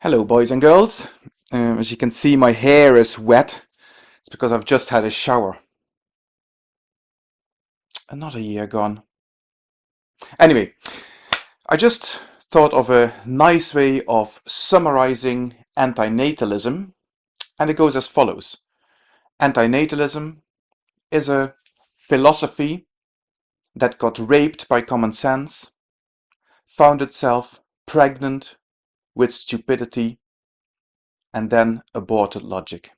Hello boys and girls. Um, as you can see my hair is wet. It's because I've just had a shower. Another year gone. Anyway, I just thought of a nice way of summarizing antinatalism and it goes as follows. Antinatalism is a philosophy that got raped by common sense, found itself pregnant with stupidity, and then aborted logic.